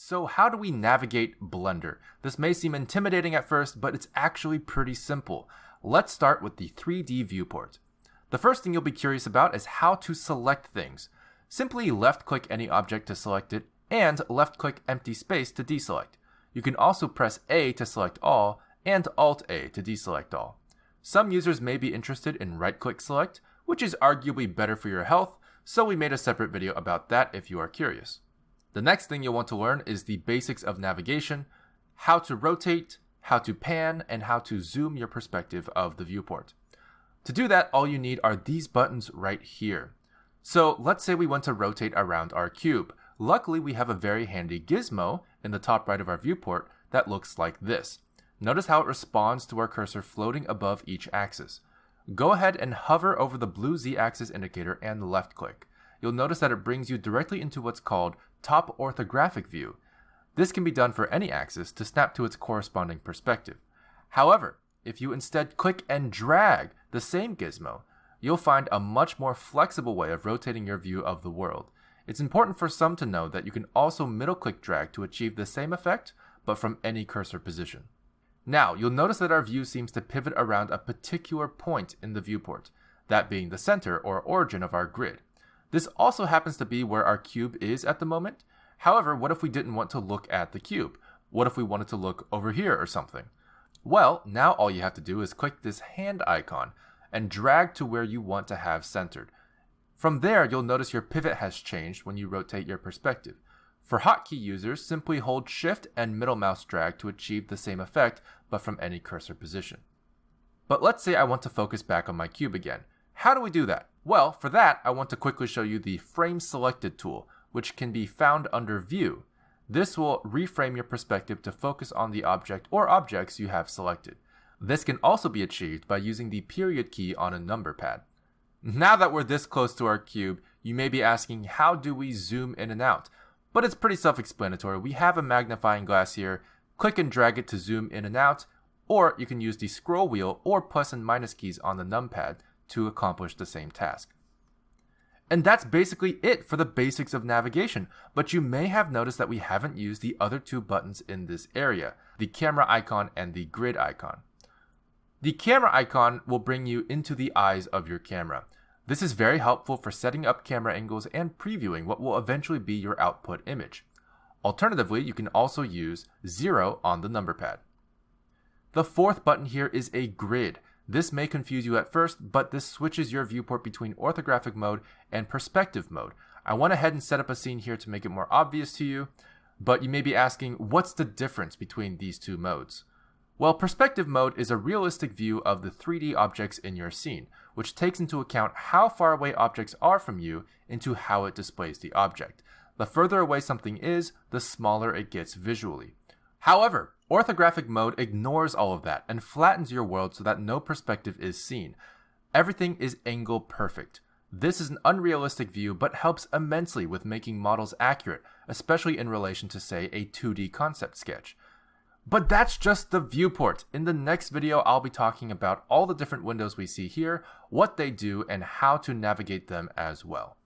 So how do we navigate Blender? This may seem intimidating at first, but it's actually pretty simple. Let's start with the 3D viewport. The first thing you'll be curious about is how to select things. Simply left click any object to select it and left click empty space to deselect. You can also press A to select all and Alt A to deselect all. Some users may be interested in right click select, which is arguably better for your health, so we made a separate video about that if you are curious. The next thing you'll want to learn is the basics of navigation, how to rotate, how to pan, and how to zoom your perspective of the viewport. To do that, all you need are these buttons right here. So let's say we want to rotate around our cube. Luckily, we have a very handy gizmo in the top right of our viewport that looks like this. Notice how it responds to our cursor floating above each axis. Go ahead and hover over the blue z-axis indicator and left click. You'll notice that it brings you directly into what's called top orthographic view. This can be done for any axis to snap to its corresponding perspective. However, if you instead click and drag the same gizmo, you'll find a much more flexible way of rotating your view of the world. It's important for some to know that you can also middle click drag to achieve the same effect, but from any cursor position. Now, you'll notice that our view seems to pivot around a particular point in the viewport, that being the center or origin of our grid. This also happens to be where our cube is at the moment. However, what if we didn't want to look at the cube? What if we wanted to look over here or something? Well, now all you have to do is click this hand icon and drag to where you want to have centered. From there, you'll notice your pivot has changed when you rotate your perspective. For hotkey users, simply hold shift and middle mouse drag to achieve the same effect, but from any cursor position. But let's say I want to focus back on my cube again. How do we do that? Well, for that, I want to quickly show you the Frame Selected tool, which can be found under View. This will reframe your perspective to focus on the object or objects you have selected. This can also be achieved by using the period key on a number pad. Now that we're this close to our cube, you may be asking how do we zoom in and out? But it's pretty self-explanatory. We have a magnifying glass here, click and drag it to zoom in and out, or you can use the scroll wheel or plus and minus keys on the numpad to accomplish the same task. And that's basically it for the basics of navigation, but you may have noticed that we haven't used the other two buttons in this area, the camera icon and the grid icon. The camera icon will bring you into the eyes of your camera. This is very helpful for setting up camera angles and previewing what will eventually be your output image. Alternatively, you can also use 0 on the number pad. The fourth button here is a grid. This may confuse you at first, but this switches your viewport between orthographic mode and perspective mode. I went ahead and set up a scene here to make it more obvious to you, but you may be asking, what's the difference between these two modes? Well, perspective mode is a realistic view of the 3D objects in your scene, which takes into account how far away objects are from you into how it displays the object. The further away something is, the smaller it gets visually. However, orthographic mode ignores all of that and flattens your world so that no perspective is seen. Everything is angle perfect. This is an unrealistic view but helps immensely with making models accurate, especially in relation to say a 2D concept sketch. But that's just the viewport. In the next video, I'll be talking about all the different windows we see here, what they do, and how to navigate them as well.